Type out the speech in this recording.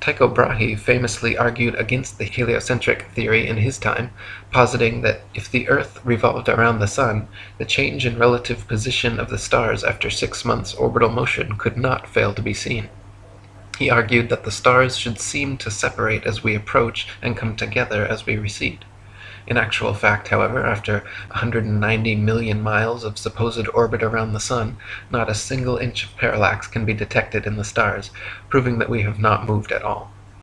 Tycho Brahe famously argued against the heliocentric theory in his time, positing that if the earth revolved around the sun, the change in relative position of the stars after six months' orbital motion could not fail to be seen. He argued that the stars should seem to separate as we approach and come together as we recede. In actual fact, however, after 190,000,000 miles of supposed orbit around the sun, not a single inch of parallax can be detected in the stars, proving that we have not moved at all.